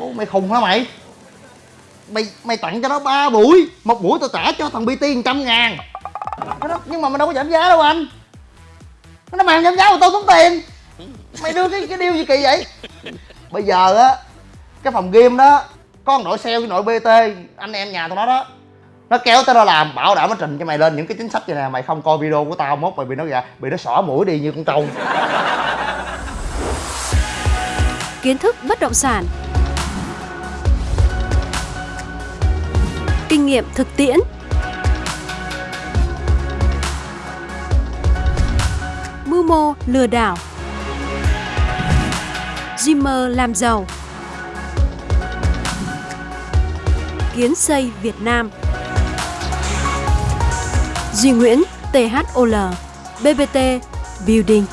Ủa, mày khùng hả mày? Mày mày tặng cho nó ba buổi. Một buổi tao trả cho thằng bt một trăm ngàn. Cái đó, nhưng mà mày đâu có giảm giá đâu anh. Nó mà giảm giá mà tao tốn tiền. Mày đưa cái cái điều gì kỳ vậy? Bây giờ á cái phòng game đó có một đội sale với đội bt anh em nhà tụi nó đó nó kéo tới nó làm bảo đảm nó trình cho mày lên những cái chính sách vậy nè. Mày không coi video của tao mốt mày bị nó gà bị nó xỏ mũi đi như con trâu. Kiến thức bất động sản. Kinh nghiệm thực tiễn. Mưu mô lừa đảo. Dreamer làm giàu. Kiến xây Việt Nam. Duy Nguyễn THOL BBT Building.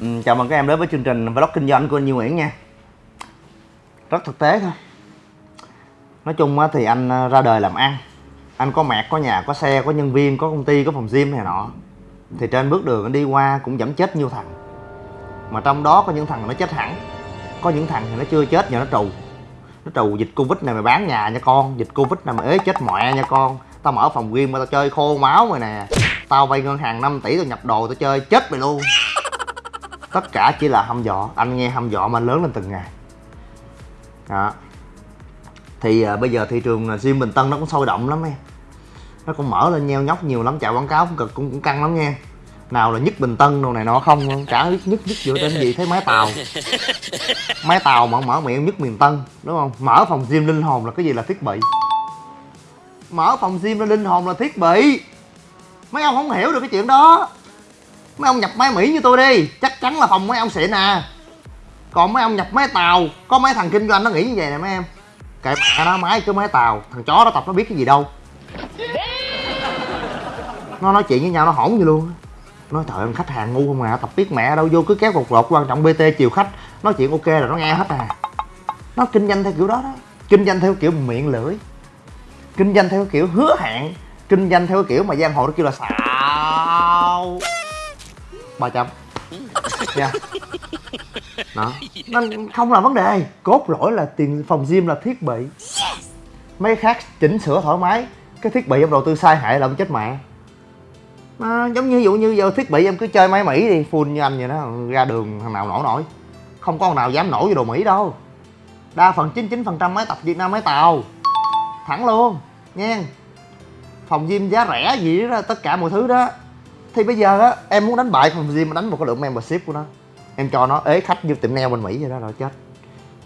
Ừ, chào mừng các em đến với chương trình vlog kinh doanh của anh Duy Nguyễn nha. Rất thực tế thôi. Nói chung á thì anh ờ, ra đời làm ăn. Anh có mẹ, có nhà, có xe, có nhân viên, có công ty, có phòng gym này nọ. Thì trên bước đường anh đi qua cũng giảm chết nhiều thằng. Mà trong đó có những thằng nó chết hẳn. Có những thằng thì nó chưa chết nhờ nó trù. Nó trù dịch Covid này mày bán nhà nha con. Dịch Covid này mày ế chết mẹ nha con. Tao mở phòng gym mà tao chơi khô máu rồi nè. Tao vay ngân hàng 5 tỷ tao nhập đồ tao chơi chết mày luôn. Tất cả chỉ là hăm dọ, anh nghe hăm dọ mà anh lớn lên từng ngày đó. Thì à, bây giờ thị trường à, sim bình tân nó cũng sôi động lắm em nó cũng mở lên nheo nhóc nhiều lắm chạy quảng cáo cũng cực cũng, cũng căng lắm nha. Nào là nhất bình tân đồ này nọ không chả nhất nhất nhất dựa trên gì thấy máy tàu. Máy tàu mở mở miệng nhất miền tân đúng không? Mở phòng gym linh hồn là cái gì là thiết bị. Mở phòng gym là linh hồn là thiết bị. Mấy ông không hiểu được cái chuyện đó. Mấy ông nhập máy mỹ như tôi đi chắc chắn là phòng mấy ông xịn à còn mấy ông nhập máy tàu, có mấy thằng kinh doanh nó nghĩ như vậy nè mấy em. Kệ mẹ nó máy cứ máy tàu, thằng chó nó tập nó biết cái gì đâu. Nó nói chuyện với nhau, nó hỗn như luôn. Nói, trời ơi, khách hàng ngu không à tập biết mẹ đâu, vô cứ kéo cục lột, quan trọng bt chiều khách. Nói chuyện ok là nó nghe hết à. Nó kinh doanh theo kiểu đó đó. Kinh doanh theo kiểu miệng lưỡi. Kinh doanh theo kiểu hứa hẹn. Kinh doanh theo kiểu mà giang hồ nó kêu là xạo ba trăm nha đó. Nó không là vấn đề cốt lõi là tiền phòng gym là thiết bị. Mấy khác chỉnh sửa thoải mái. Cái thiết bị em đầu tư sai hại là ông chết mẹ. À, giống như ví dụ như giờ thiết bị em cứ chơi máy mỹ đi full như anh vậy đó ra đường thằng nào nổi nổi. Không có thằng nào dám nổi vô đồ mỹ đâu. Đa phần 99 phần trăm máy tập việt nam máy tàu. Thẳng luôn nha phòng gym giá rẻ gì đó tất cả mọi thứ đó. Thì bây giờ á em muốn đánh bại phòng gym mà đánh một cái lượng membership của nó em cho nó ế khách như tiệm nail bên mỹ vậy đó rồi chết.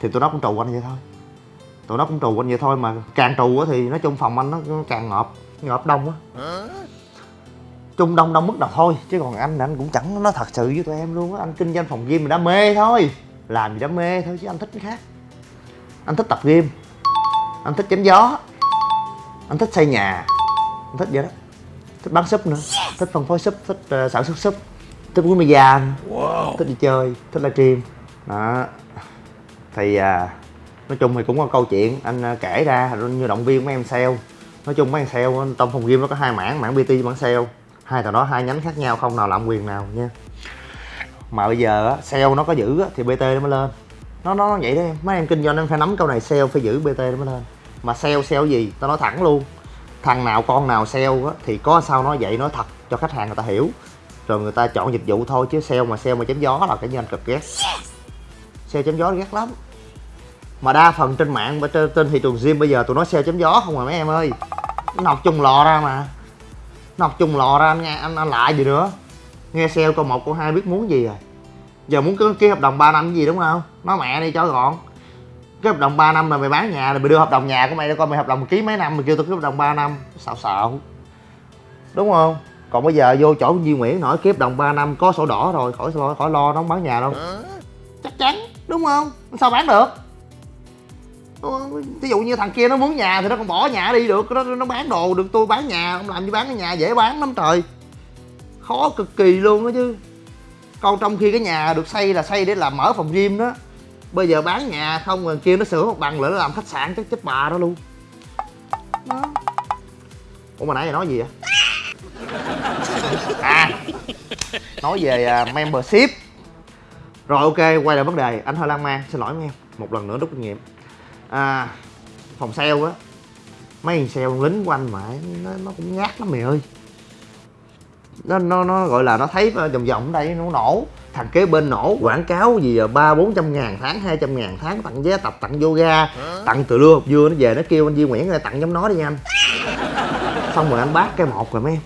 Thì tụi nó cũng trù anh vậy thôi. Tụi nó cũng trù anh vậy thôi mà càng trù á thì nói chung phòng anh nó càng ngợp ngợp đông á. Trung đông đông mức nào thôi chứ còn anh anh cũng chẳng nói thật sự với tụi em luôn á. Anh kinh doanh phòng gym mình đam mê thôi. Làm gì đam mê thôi chứ anh thích cái khác. Anh thích tập gym. Anh thích chém gió. Anh thích xây nhà. Anh thích vậy đó. Thích bán súp nữa. Thích phân phối súp thích uh, sản xuất súp thích uống bia da wow. thích đi chơi thích livestream đó. Thì à, nói chung thì cũng có câu chuyện. Anh à, kể ra như động viên mấy em sale. Nói chung mấy em sale trong phòng game nó có hai mảng mảng bt mảng sale. Hai tờ đó hai nhánh khác nhau không nào làm quyền nào nha. Mà bây giờ á sale nó có giữ á, thì bt nó mới lên. Nó nó vậy đó em. Mấy em kinh doanh em phải nắm câu này sale phải giữ bt nó mới lên. Mà sale sale gì? Tao nói thẳng luôn. Thằng nào con nào sale á thì có sao nói vậy nói thật cho khách hàng người ta hiểu rồi người ta chọn dịch vụ thôi chứ sale mà sale mà chém gió là cái như anh cực ghét. Sale chém gió ghét lắm. Mà đa phần trên mạng trên, trên thị trường gym bây giờ tụi nó sale chém gió không à mấy em ơi. Nó học chung lò ra mà. Nó học chung lò ra anh nghe anh, anh lại gì nữa. Nghe sale câu một câu hai biết muốn gì rồi. Giờ muốn ký hợp đồng 3 năm gì đúng không? Nói mẹ đi cho gọn. Cái hợp đồng 3 năm là mày bán nhà rồi mày đưa hợp đồng nhà của mày để coi mày hợp đồng ký mấy năm mày kêu tao ký hợp đồng 3 năm. Xạo xạo đúng không còn bây giờ vô chỗ Duy Nguyễn nổi ký hợp đồng 3 năm có sổ đỏ rồi khỏi khỏi, khỏi lo nó không bán nhà đâu. Chắc chắn đúng không? Sao bán được? Ví dụ như thằng kia nó muốn nhà thì nó còn bỏ nhà đi được nó, nó bán đồ được tôi bán nhà không làm gì bán cái nhà dễ bán lắm trời. Khó cực kỳ luôn đó chứ. Còn trong khi cái nhà được xây là xây để làm mở phòng gym đó. Bây giờ bán nhà không rồi kia nó sửa một bằng lại nó làm khách sạn chắc chết bà đó luôn. Đó. ủa mà nãy giờ nói gì vậy à. Nói về uh, membership. Rồi ok quay lại vấn đề. Anh hơi lan man xin lỗi em một lần nữa rút kinh nghiệm. À phòng sale á mấy thằng sale lính của anh mà nó, nó cũng nhát lắm mày ơi. Nó nó nó gọi là nó thấy ờ, vòng vòng ở đây nó nổ thằng kế bên nổ quảng cáo gì ờ, ba bốn trăm ngàn tháng hai trăm ngàn tháng tặng vé tập tặng yoga tặng từ lưa hộp dưa nó về nó kêu anh Duy Nguyễn ra tặng giống nó đi nha anh. Xong rồi anh bác cái một rồi mấy em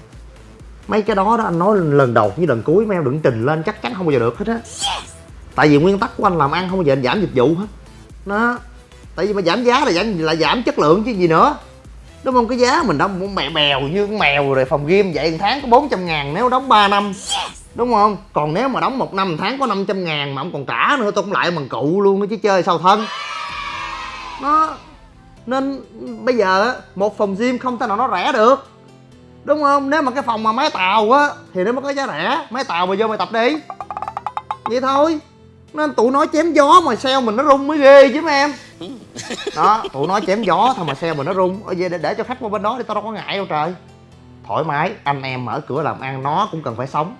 mấy cái đó đó anh nói lần đầu với lần cuối mấy em đừng trình lên chắc chắn không bao giờ được hết á. Tại vì nguyên tắc của anh làm ăn không bao giờ anh giảm dịch vụ hết. Nó tại vì mà giảm giá là giảm là giảm chất lượng chứ gì nữa. Đúng không? Cái giá mình đóng mèo bèo như con mèo rồi phòng game vậy một tháng có 400 ngàn nếu đóng 3 năm. Đúng không? Còn nếu mà đóng một năm một tháng có 500 ngàn mà ông còn trả nữa tôi cũng lại bằng cụ luôn đó chứ chơi sao thân. Nó nên bây giờ á một phòng gym không thể nào nó rẻ được đúng không? Nếu mà cái phòng mà máy tàu á thì nó mới có giá rẻ. Máy tàu mà vô mày tập đi. Vậy thôi. Nên tụi nó chém gió mà sao mình nó rung mới ghê chứ mấy em? Đó tụi nó chém gió thôi mà sao mình nó rung. Ở về để, để cho khách qua bên đó đi tao đâu có ngại đâu trời. Thoải mái anh em mở cửa làm ăn nó cũng cần phải sống.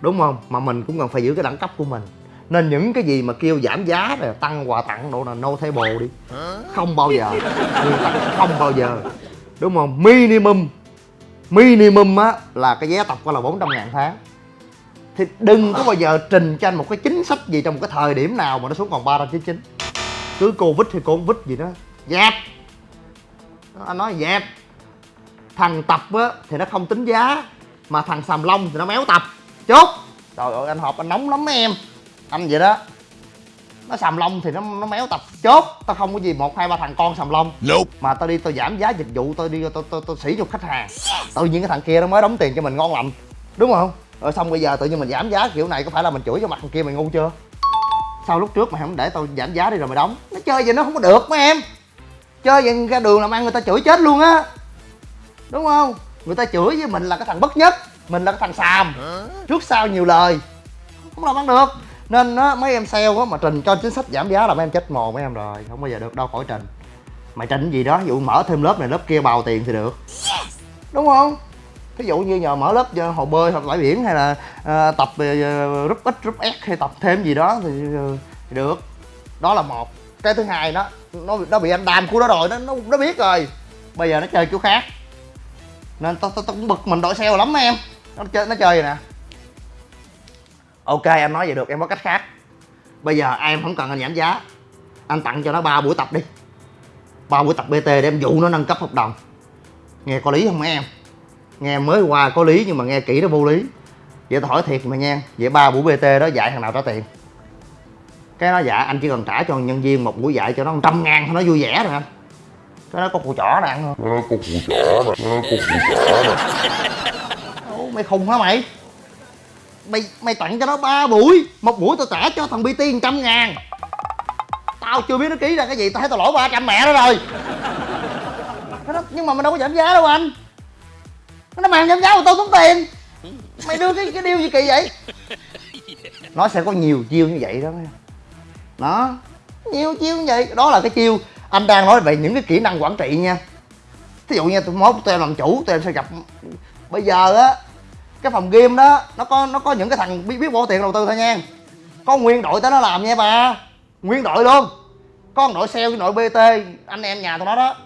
Đúng không? Mà mình cũng cần phải giữ cái đẳng cấp của mình. Nên những cái gì mà kêu giảm giá rồi tăng quà tặng độ là no table đi. Không bao giờ. Nguyên tắc không bao giờ. Đúng không? Minimum minimum á, là cái vé tập coi là 400 ngàn tháng. Thì đừng có bao giờ trình cho anh một cái chính sách gì trong một cái thời điểm nào mà nó xuống còn 399 cứ covid thì covid gì đó, dẹp. Anh nói dẹp. Thằng tập á, thì nó không tính giá, mà thằng sàm long thì nó méo tập. Chốt. Trời ơi, anh họp anh nóng lắm em. Anh vậy đó nó sàm long thì nó nó méo tập chốt. Tao không có gì một hai ba thằng con sàm long Nope. mà tao đi tao giảm giá dịch vụ tao đi tao tao, tao sỉ nhục khách hàng. Tự nhiên cái thằng kia nó mới đóng tiền cho mình ngon lành. Đúng không? Rồi xong bây giờ tự nhiên mình giảm giá kiểu này có phải là mình chửi cho mặt thằng kia mày ngu chưa? Sao lúc trước mày không để tao giảm giá đi rồi mày đóng. Nó chơi vậy nó không có được mấy em. Chơi vậy ra đường làm ăn người ta chửi chết luôn á. Đúng không? Người ta chửi với mình là cái thằng bất nhất mình là cái thằng xàm. Trước sau nhiều lời không làm ăn được nên á mấy em sale á mà trình cho chính sách giảm giá là mấy em chết mồ mấy em rồi. Không bao giờ được đâu khỏi trình. Mày trình gì đó ví dụ mở thêm lớp này lớp kia bào tiền thì được. Đúng không? Ví dụ như nhờ mở lớp hồ bơi hoặc bãi biển hay là ờ, tập uh, rút ít rút ép hay tập thêm gì đó thì, ờ, thì được. Đó là một. Cái thứ hai đó nó nó bị anh đam của nó rồi nó nó, nó biết rồi. Bây giờ nó chơi kiểu khác. Nên tao tao tao cũng bực mình đội sale lắm em. Nó chơi nó chơi vậy nè ok anh nói vậy được em có cách khác. Bây giờ em không cần anh giảm giá. Anh tặng cho nó ba buổi tập đi. Ba buổi tập bt để em dụ nó nâng cấp hợp đồng. Nghe có lý không em? Nghe mới qua có lý nhưng mà nghe kỹ nó vô lý. Vậy tao hỏi thiệt mà nha vậy ba buổi bt đó dạy thằng nào trả tiền? Cái nó dạ anh chỉ cần trả cho nhân viên một buổi dạy cho nó 100 ngàn thôi nó vui vẻ rồi anh. Cái nó có củ chỏ này ăn không Nó có củ chỏ nè, nó có củ chỏ nè. Mày khùng hả mày mày mày tặng cho nó ba buổi. Một buổi tao trả cho thằng bt 100 ngàn. Tao chưa biết nó ký ra cái gì, tao thấy tao lỗ 300 mẹ nó rồi. Nó nhưng mà mình đâu có giảm giá đâu anh. Nó mang giảm giá mà tao tốn tiền. Mày đưa cái cái điều gì kỳ vậy? Nó sẽ có nhiều chiêu như vậy đó. Nó, nhiều chiêu như vậy. Đó là cái chiêu anh đang nói về những cái kỹ năng quản trị nha. Thí dụ như tụi mốt tụi em làm chủ, tụi em sẽ gặp. Bây giờ á cái phòng game đó, nó có nó có những cái thằng biết biết bỏ tiền đầu tư thôi nha. Có nguyên đội tới nó làm nha bà. Nguyên đội luôn. Có một đội sale với đội bt anh em nhà tụi nó đó.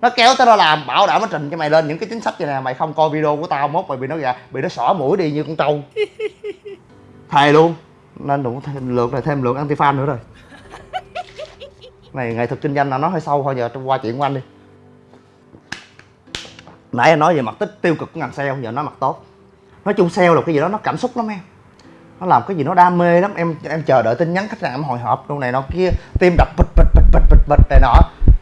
Nó kéo tới nó làm, bảo đảm nó trình cho mày lên những cái chính sách như nè. Mày không coi video của tao mốt, mày bị nó gà, bị nó xỏ mũi đi như con trâu. Thề luôn. Nên đủ thêm lượng này thêm lượng anti fan nữa rồi. Này, nghệ thuật kinh doanh là nó hơi sâu thôi, giờ qua chuyện của anh đi. Nãy anh nói về mặt tích tiêu cực của ngành sale, giờ nói mặt tốt nói chung sale là cái gì đó nó cảm xúc lắm em. Nó làm cái gì nó đam mê lắm. Em em chờ đợi tin nhắn khách hàng em hồi hộp đâu này nọ kia tim đập bịch bịch bịch bịch bịch bịch này nọ.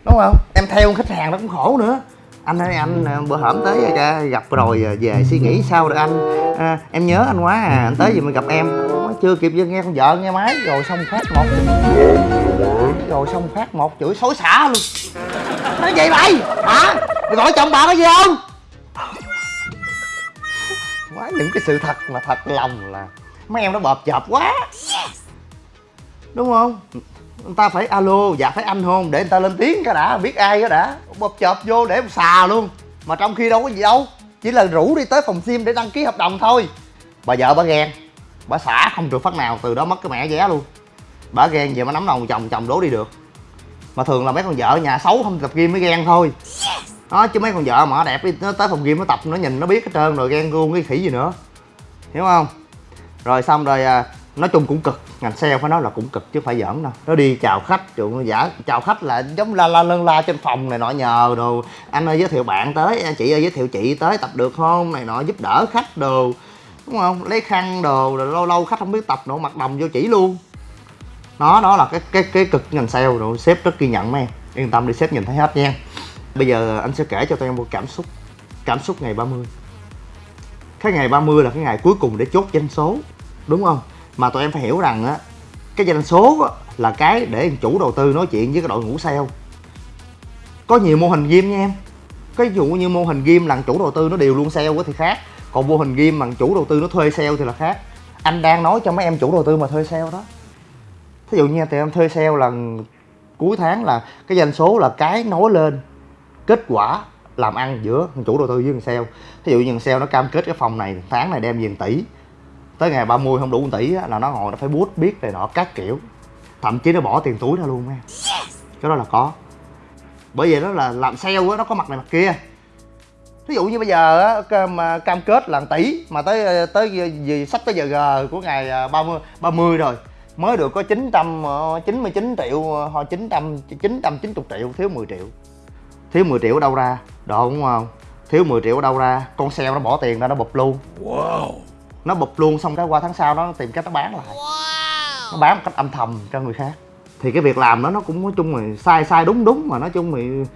Đúng không? Em theo khách hàng nó cũng khổ nữa. Anh ơi anh ờ, bữa hổm tới gặp rồi ờ, về suy nghĩ sao rồi anh? À, em nhớ anh quá à anh tới gì mình gặp em. Chưa kịp nghe con vợ nghe máy rồi xong phát một. Rồi xong phát một chửi xối xả luôn. Nói vậy? Mày hả? Mày gọi chồng bà có gì không? Quá những cái sự thật mà thật lòng là mấy em nó bợp chợp quá. Đúng không? Người ta phải alo dạ phải anh hôn để người ta lên tiếng cái đã biết ai cái đã. Bợp chợp vô để xà luôn. Mà trong khi đâu có gì đâu chỉ là rủ đi tới phòng sim để đăng ký hợp đồng thôi. Bà vợ bà ghen bà xả không được phát nào từ đó mất cái mẹ vé luôn. Bả ghen về mà nắm đầu chồng chồng đố đi được. Mà thường là mấy con vợ nhà xấu không tập gym mới ghen thôi đó chứ mấy con vợ mà nó đẹp đi nó tới phòng gym nó tập nó nhìn nó biết hết trơn rồi ghen luôn cái khỉ gì nữa. Hiểu không? Rồi xong rồi à, nói chung cũng cực ngành sale phải nói là cũng cực chứ không phải giỡn đâu. Nó đi chào khách trụ giả chào khách là giống la la lân la trên phòng này nọ nhờ đồ. Anh ơi giới thiệu bạn tới anh chị ơi giới thiệu chị tới tập được không? Này nọ giúp đỡ khách đồ. Đúng không? Lấy khăn đồ rồi lâu lâu khách không biết tập nữa mặt đồng vô chỉ luôn. Đó đó là cái cái cái cực ngành sale rồi sếp rất ghi nhận mấy em. Yên tâm đi sếp nhìn thấy hết nha bây giờ anh sẽ kể cho tụi em một cảm xúc cảm xúc ngày 30 cái ngày 30 là cái ngày cuối cùng để chốt doanh số đúng không? Mà tụi em phải hiểu rằng á cái doanh số á, là cái để chủ đầu tư nói chuyện với cái đội ngũ sale. Có nhiều mô hình game nha em. Cái dụ như mô hình game là chủ đầu tư nó đều luôn sale thì khác. Còn mô hình game mà chủ đầu tư nó thuê sale thì là khác. Anh đang nói cho mấy em chủ đầu tư mà thuê sale đó. Thí dụ như tụi em thuê sale là cuối tháng là cái doanh số là cái nói lên kết quả làm ăn giữa chủ đầu tư với thằng sale. Thí dụ như thằng sale nó cam kết cái phòng này tháng này đem về 1 tỷ tới ngày 30 không đủ 1 tỷ á, là nó ngồi nó phải bút biết này nọ các kiểu. Thậm chí nó bỏ tiền túi ra luôn em cái đó là có. Bởi vậy đó là làm sale á nó có mặt này mặt kia. Ví dụ như bây giờ á cam, cam kết là 1 tỷ mà tới tới gì sắp tới giờ g của ngày à, 30 30 rồi mới được có 999 triệu ờ, hoặc 900 990 triệu thiếu 10 triệu thiếu 10 triệu ở đâu ra? Đó đúng không? Thiếu 10 triệu ở đâu ra? Con sale nó bỏ tiền ra nó bụp luôn. Wow. nó bụp luôn xong cái qua tháng sau nó tìm cách nó bán lại. Nó bán một cách âm thầm cho người khác. Thì cái việc làm đó nó cũng nói chung là sai sai đúng đúng mà nói chung thì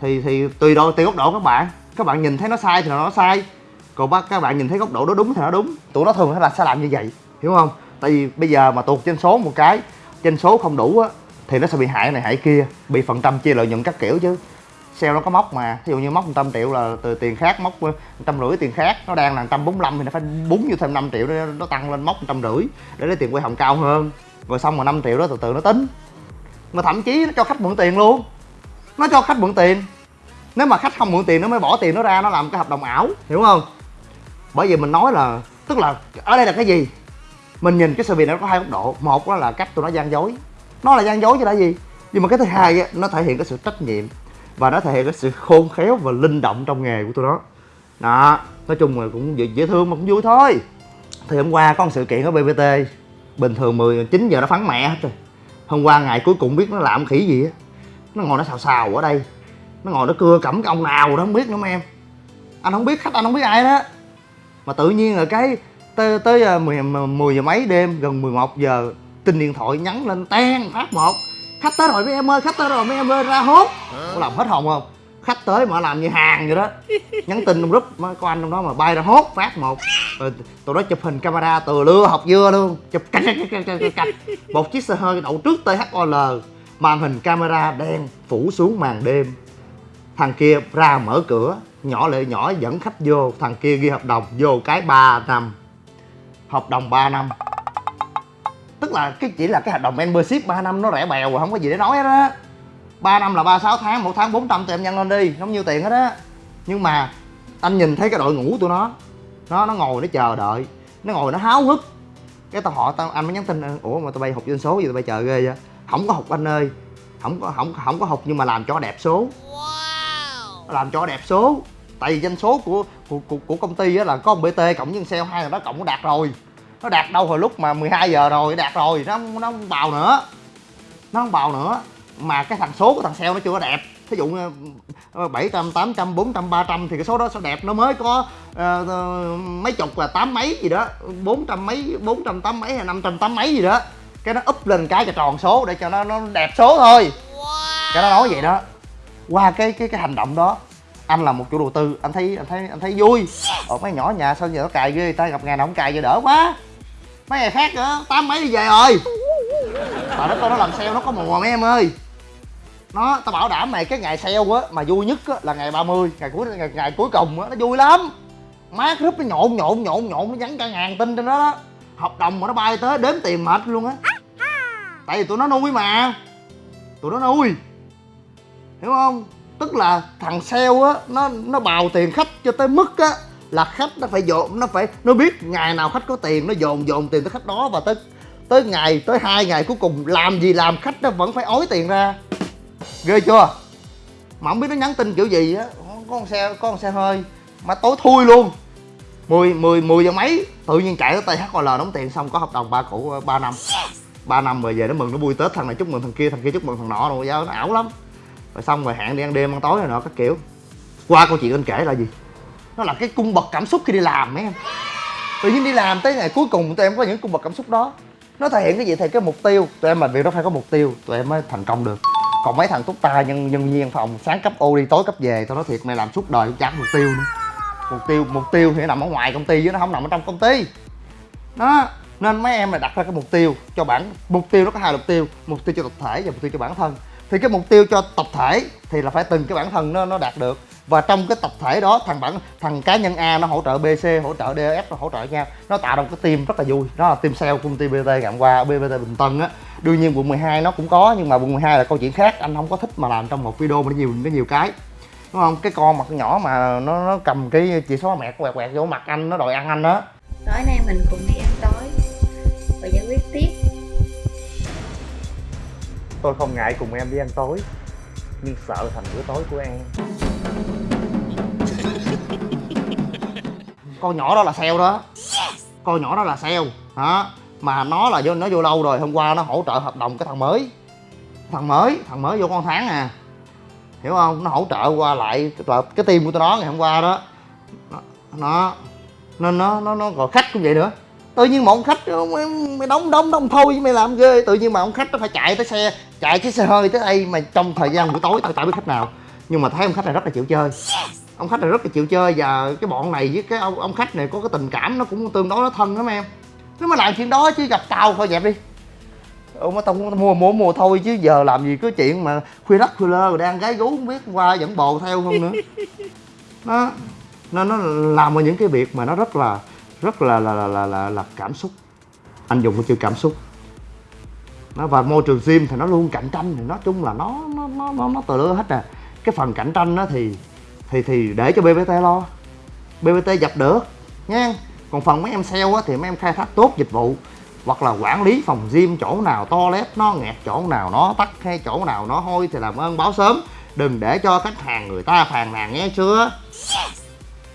thì thì tùy độ tùy góc độ các bạn. Các bạn nhìn thấy nó sai thì nó sai. Còn bác các bạn nhìn thấy góc độ đó đúng thì nó đúng. Tụi nó thường là sẽ làm như vậy hiểu không? Tại vì bây giờ mà tuột trên số một cái trên số không đủ á thì nó sẽ bị hại này hại kia bị phần trăm chia lợi nhuận các kiểu chứ sale nó có móc mà. Ví dụ như móc 100 triệu là từ tiền khác móc trăm rưỡi tiền khác nó đang là 145 thì nó phải búng vô thêm 5 triệu để nó tăng lên móc trăm rưỡi để lấy tiền quay hồng cao hơn. Rồi xong rồi 5 triệu đó từ từ nó tính. Mà thậm chí nó cho khách mượn tiền luôn. Nó cho khách mượn tiền. Nếu mà khách không mượn tiền nó mới bỏ tiền nó ra nó làm cái hợp đồng ảo hiểu không? Bởi vì mình nói là tức là ở đây là cái gì? Mình nhìn cái sự việc này nó có hai góc độ. Một đó là cách tụi nó gian dối. Nó là gian dối chứ là gì? Nhưng mà cái thứ hai á, nó thể hiện cái sự trách nhiệm và nó thể hiện cái sự khôn khéo và linh động trong nghề của tụi nó. Đó nói chung là cũng dễ, dễ thương mà cũng vui thôi. Thì hôm qua có một sự kiện ở bbt bình thường 10 9 giờ nó phán mẹ hết rồi. Hôm qua ngày cuối cùng biết nó làm khỉ gì á. Nó ngồi nó xào xào ở đây. Nó ngồi nó cưa cẩm cái ông nào đó không biết nữa mấy em. Anh không biết khách anh không biết ai đó. Mà tự nhiên là cái tới tới à, 10, 10 giờ mấy đêm gần 11 giờ tin điện thoại nhắn lên ten phát một khách tới rồi mấy em ơi khách tới rồi mấy em ơi ra hốt. Có làm hết hồn không? Khách tới mà làm như hàng vậy đó. Nhắn tin trong group có anh trong đó mà bay ra hốt phát một. Rồi tụi nó chụp hình camera từ lưa học dưa luôn. Chụp cạch cạch cạch cạch cạch một chiếc xe hơi đậu trước THOL màn hình camera đen phủ xuống màn đêm. Thằng kia ra mở cửa nhỏ lệ nhỏ dẫn khách vô. Thằng kia ghi hợp đồng vô cái 3 năm. Hợp đồng 3 năm tức là cái chỉ là cái hợp đồng membership 3 năm nó rẻ bèo rồi không có gì để nói hết á. 3 năm là 36 tháng một tháng 400 thì em nhân lên đi không nhiêu tiền hết á. Nhưng mà anh nhìn thấy cái đội ngũ tụi nó nó nó ngồi nó chờ đợi nó ngồi nó háo hức. Cái tao họ tao anh mới nhắn tin ủa mà tụi bay học doanh số gì tụi bay chờ ghê vậy? Không có học anh ơi không có không không có học nhưng mà làm cho đẹp số. Làm cho đẹp số. Tại vì doanh số của của, của, của công ty á là có một bt cộng với sale hai là nó cộng nó đạt rồi nó đạt đâu hồi lúc mà 12 giờ rồi đạt rồi nó nó không bào nữa. Nó không bào nữa. Mà cái thằng số của thằng sale nó chưa có đẹp. Ví dụ ờ, 700, 800, 400, 300 thì cái số đó sẽ đẹp. Nó mới có ờ, mấy chục là tám mấy gì đó. 400 mấy 400 tám mấy hay 500 tám mấy gì đó. Cái nó úp lên cái cho tròn số để cho nó nó đẹp số thôi. Cái nó nói vậy đó. Qua cái cái cái hành động đó anh là một chủ đầu tư anh thấy anh thấy anh thấy vui. Ở mấy nhỏ nhà sao giờ nó cài ghê ta? Gặp ngày nào không cài giờ đỡ quá mấy ngày khác nữa tám mấy đi về rồi. Mà nó coi nó làm sale nó có mùa mấy em ơi. Nó tao bảo đảm mày cái ngày sale á mà vui nhất á là ngày 30 ngày cuối ngày, ngày cuối cùng á nó vui lắm. Má group nó nhộn nhộn nhộn nhộn nó nhắn cả ngàn tin trên đó đó. Hợp đồng mà nó bay tới đếm tiền mệt luôn á. Tại vì tụi nó nuôi mà. Tụi nó nuôi. Hiểu không? Tức là thằng sale á nó nó bào tiền khách cho tới mức á là khách nó phải dồn, nó phải, nó biết ngày nào khách có tiền, nó dồn dồn tiền tới khách đó và tới tới ngày, tới hai ngày cuối cùng làm gì làm khách nó vẫn phải ói tiền ra. Ghê chưa? Mà không biết nó nhắn tin kiểu gì á có con xe, có con xe hơi. Mà tối thui luôn. 10 10 10 giờ mấy, tự nhiên chạy tới THOL đóng tiền xong có hợp đồng ba cũ ờ, 3 năm. 3 năm rồi về nó mừng, nó vui tết, thằng này chúc mừng thằng kia thằng kia chúc mừng thằng nọ rồi giao nó ảo lắm. Rồi xong rồi hẹn đi ăn đêm, ăn tối rồi nọ các kiểu. Qua câu chuyện anh kể là gì? Nó là cái cung bậc cảm xúc khi đi làm mấy em. Tự nhiên đi làm tới ngày cuối cùng tụi em có những cung bậc cảm xúc đó. Nó thể hiện cái gì thì cái mục tiêu. Tụi em làm việc đó phải có mục tiêu, tụi em mới thành công được. Còn mấy thằng túc ta nhân nhân viên phòng sáng cấp ô đi, tối cấp về, tao nói thiệt, mày làm suốt đời cũng chẳng mục tiêu nữa. Mục tiêu mục tiêu thì nó nằm ở ngoài công ty chứ nó không nằm ở trong công ty. Đó, nên mấy em là đặt ra cái mục tiêu cho bản, mục tiêu nó có hai mục tiêu mục tiêu cho tập thể và mục tiêu cho bản thân. Thì cái mục tiêu cho tập thể thì là phải từng cái bản thân nó nó đạt được và trong cái tập thể đó thằng bản thằng cá nhân A nó hỗ trợ BC hỗ trợ DF nó hỗ trợ nhau nó tạo ra một cái team rất là vui. Đó là team sale công ty BT ngày qua BBT Bình Tân á. Đương nhiên quận 12 nó cũng có nhưng mà quận 12 là câu chuyện khác. Anh không có thích mà làm trong một video mà nó nhiều nó nhiều cái. Đúng không? Cái con mặt nhỏ mà nó, nó cầm cái chỉ số mẹ quẹt quẹt vô mặt anh nó đòi ăn anh đó tối nay mình cùng đi ăn tối và giải quyết tiếp. Tôi không ngại cùng em đi ăn tối nhưng sợ thành bữa tối của em con nhỏ đó là sale đó. Con nhỏ đó là sale. Hả? Mà nó là vô nó vô lâu rồi hôm qua nó hỗ trợ hợp đồng cái thằng mới. Thằng mới thằng mới vô con tháng à. Hiểu không? Nó hỗ trợ qua lại là cái team của tôi nó ngày hôm qua đó. Nó, nên nó nó nó gọi khách cũng vậy nữa. Tự nhiên một ông khách mày, mày đóng đóng đóng thôi chứ mày làm ghê. Tự nhiên mà ông khách nó phải chạy tới xe chạy cái xe hơi tới đây mà trong thời gian buổi tối tao tao biết khách nào nhưng mà thấy ông khách này rất là chịu chơi. Ông khách này rất là chịu chơi và cái bọn này với cái ông, ông khách này có cái tình cảm nó cũng tương đối nó thân lắm em. Nếu mà làm chuyện đó chứ gặp tao thôi dẹp đi. Ông mà tao mua mua mua thôi chứ giờ làm gì có chuyện mà khuya đất khuya lơ rồi đang gái gú không biết qua dẫn bồ theo không nữa. Nó nó nó làm những cái việc mà nó rất là rất là là là là, là, là cảm xúc. Anh dùng cái chữ cảm xúc. Nó và môi trường gym thì nó luôn cạnh tranh. Thì nói chung là nó nó nó nó, nó từ lứa hết à cái phần cạnh tranh đó thì thì thì để cho BBT lo. BBT dập được nha. Còn phần mấy em sale á, thì mấy em khai thác tốt dịch vụ hoặc là quản lý phòng gym chỗ nào toilet nó nghẹt chỗ nào nó tắt hay chỗ nào nó hôi thì làm ơn báo sớm. Đừng để cho khách hàng người ta phàn nàn nghe chưa?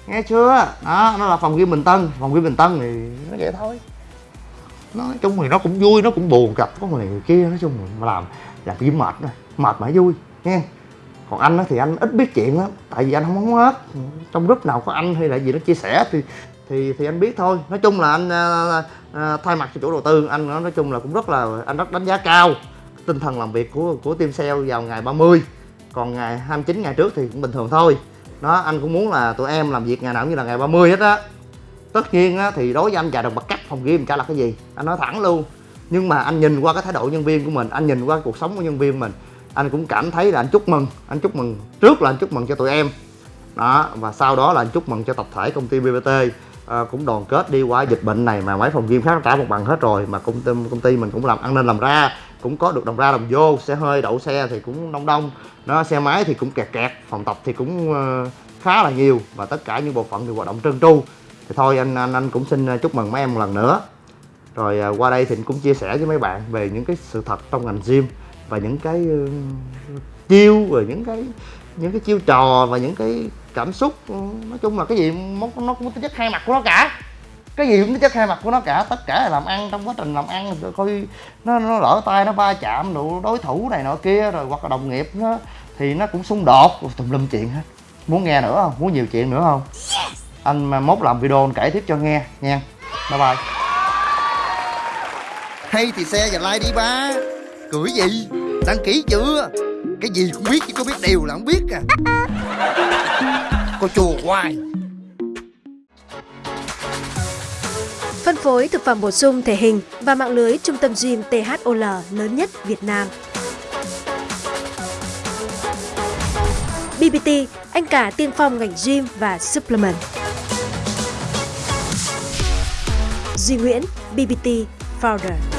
Nghe chưa? Đó nó là phòng gym bình tân. Phòng gym bình tân thì nó vậy thôi. Nói chung thì nó cũng vui nó cũng buồn gặp có người, người kia nói chung mà làm làm gym mệt rồi mệt mà vui nghe còn anh thì anh ít biết chuyện lắm tại vì anh không muốn hết. Trong group nào có anh hay là gì nó chia sẻ thì thì thì anh biết thôi. Nói chung là anh à, à, thay mặt cho chủ đầu tư anh nói chung là cũng rất là anh rất đánh giá cao tinh thần làm việc của của team sale vào ngày 30 còn ngày 29 ngày trước thì cũng bình thường thôi. Đó anh cũng muốn là tụi em làm việc ngày nào cũng như là ngày 30 hết á. Tất nhiên á, thì đối với anh chà đồng bậc cắt phòng game chả là cái gì. Anh nói thẳng luôn. Nhưng mà anh nhìn qua cái thái độ nhân viên của mình anh nhìn qua cuộc sống của nhân viên mình anh cũng cảm thấy là anh chúc mừng anh chúc mừng trước là anh chúc mừng cho tụi em. Đó và sau đó là anh chúc mừng cho tập thể công ty BBT à, ờ, cũng đoàn kết đi qua dịch bệnh này mà mấy phòng gym khác trả một bằng hết rồi mà công ty công ty mình cũng làm ăn nên làm ra cũng có được đồng ra đồng vô xe hơi đậu xe thì cũng đông đông. Nó xe máy thì cũng kẹt kẹt phòng tập thì cũng uh, khá là nhiều và tất cả những bộ phận thì hoạt động trơn tru. Thì thôi anh anh anh cũng xin ờ, chúc mừng mấy em một lần nữa. Rồi uh, qua đây thì cũng chia sẻ với mấy bạn về những cái sự thật trong ngành gym và những cái ừ, chiêu rồi những cái những cái chiêu trò và những cái cảm xúc. Ừ, nói chung là cái gì nó, nó cũng tính chất hai mặt của nó cả. Cái gì cũng tính chất hai mặt của nó cả. Tất cả là làm ăn trong quá trình làm ăn rồi coi nó nó lỡ tay nó va chạm đủ đối thủ này nọ kia rồi hoặc là đồng nghiệp nó thì nó cũng xung đột. Tùm lum chuyện hết. Muốn nghe nữa không? Muốn nhiều chuyện nữa không? Anh mà mốt làm video anh kể tiếp cho nghe nha. Bye bye. Hay thì xe và like đi ba cười gì đăng ký chưa cái gì cũng biết chứ có biết điều là không biết à cô chùa hoài Phân phối thực phẩm bổ sung thể hình và mạng lưới trung tâm gym THOL lớn nhất Việt Nam. BBT, anh cả tiên phong ngành gym và supplement. Duy Nguyễn, BBT Founder.